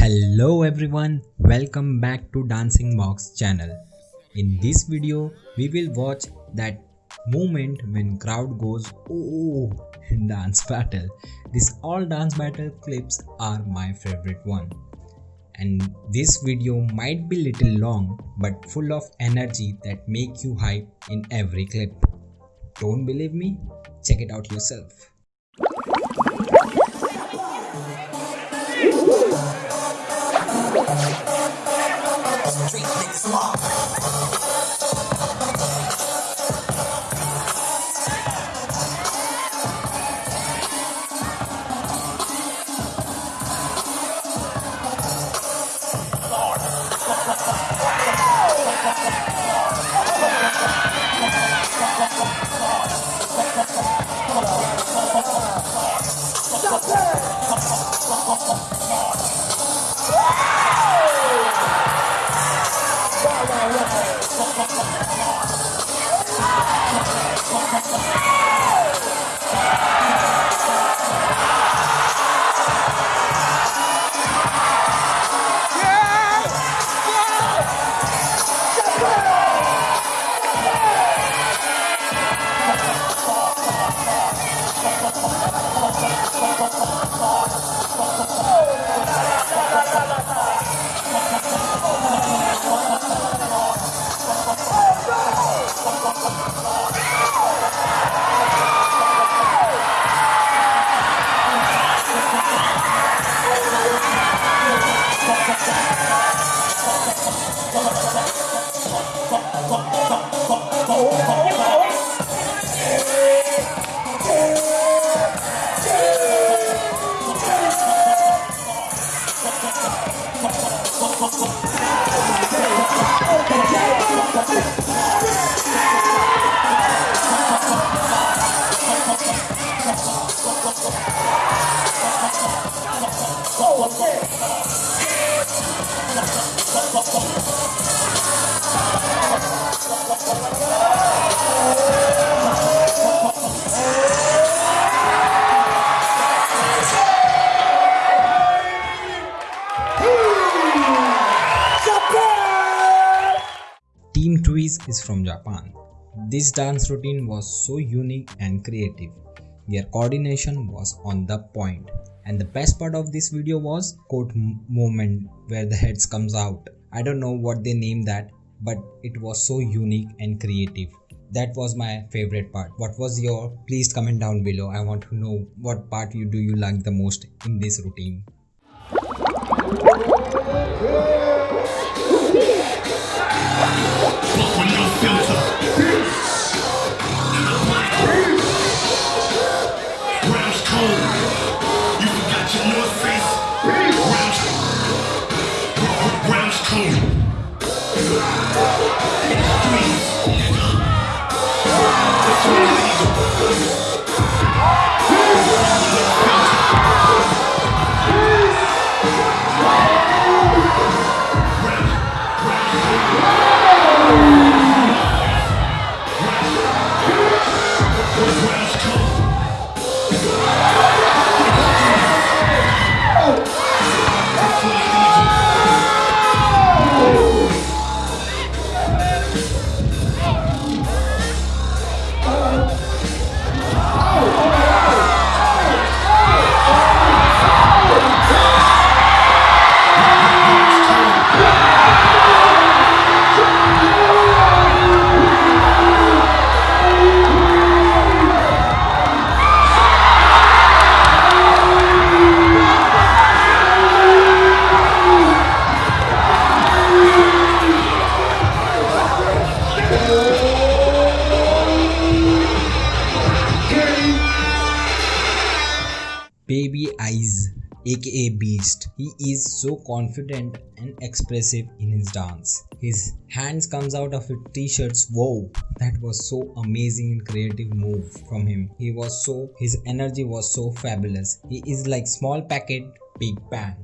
Hello everyone, welcome back to Dancing Box channel. In this video, we will watch that moment when crowd goes oh in dance battle. These all dance battle clips are my favorite one. And this video might be little long but full of energy that make you hype in every clip. Don't believe me? Check it out yourself. Street niggas law. Is from Japan. This dance routine was so unique and creative. Their coordination was on the point. And the best part of this video was m- movement where the heads comes out. I don't know what they named that, but it was so unique and creative. That was my favorite part. What was your? Please comment down below. I want to know what part you do you like the most in this routine. Aka Beast. He is so confident and expressive in his dance. His hands comes out of his t-shirts. Wow, that was so amazing and creative move from him. He was so his energy was so fabulous. He is like small packet, big bang.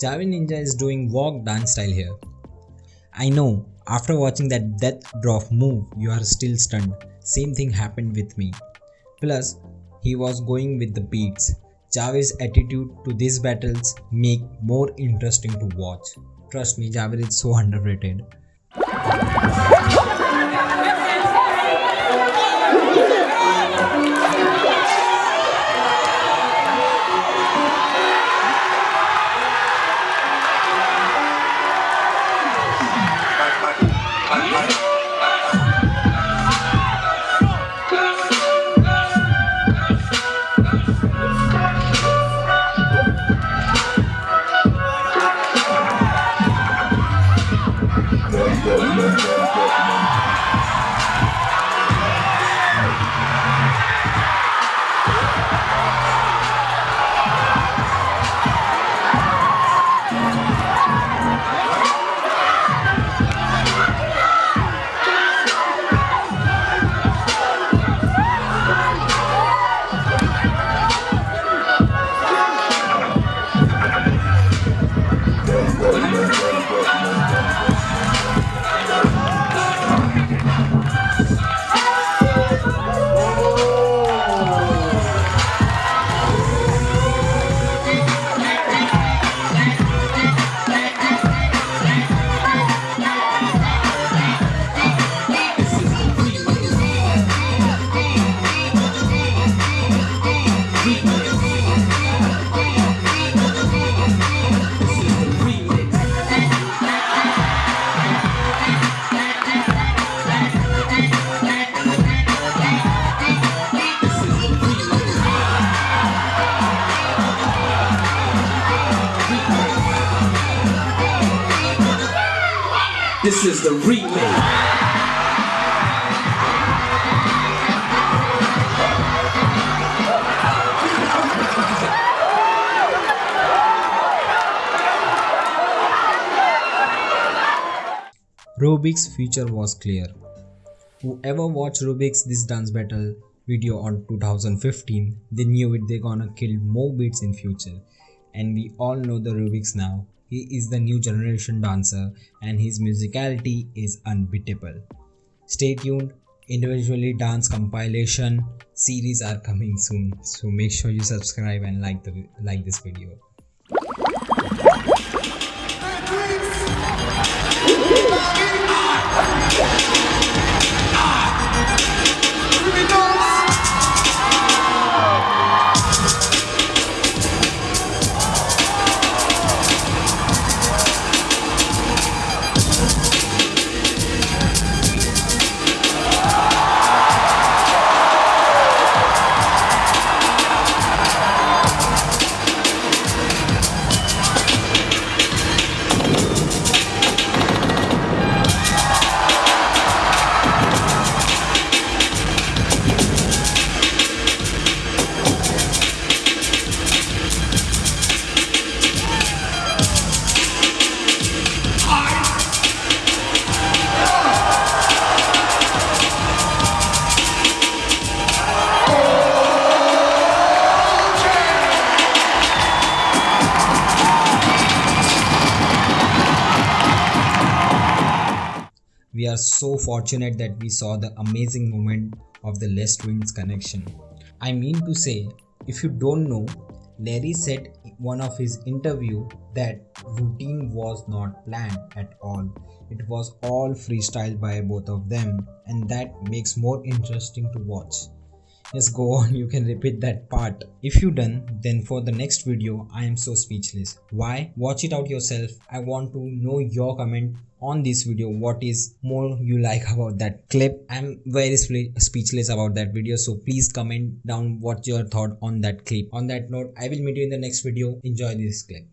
Javier Ninja is doing walk dance style here. I know, after watching that death drop move, you are still stunned. Same thing happened with me. Plus, he was going with the beats. Javier's attitude to these battles make more interesting to watch. Trust me, Javier is so underrated. This is the remake. Rubik's future was clear. Whoever watched Rubik's This Dance Battle video on 2015, they knew it they gonna kill more beats in future. And we all know the Rubik's now. He is the new generation dancer and his musicality is unbeatable. Stay tuned, individually dance compilation series are coming soon. So make sure you subscribe and like the like this video. So fortunate that we saw the amazing moment of the Les Twins connection. I mean to say, if you don't know, Larry said in one of his interview that routine was not planned at all. It was all freestyle by both of them and that makes more interesting to watch. Yes, go on, you can repeat that part. If you done, then for the next video, I am so speechless. Why? Watch it out yourself. I want to know your comment on this video what is more you like about that clip i'm very speechless about that video so please comment down what's your thought on that clip on that note i will meet you in the next video enjoy this clip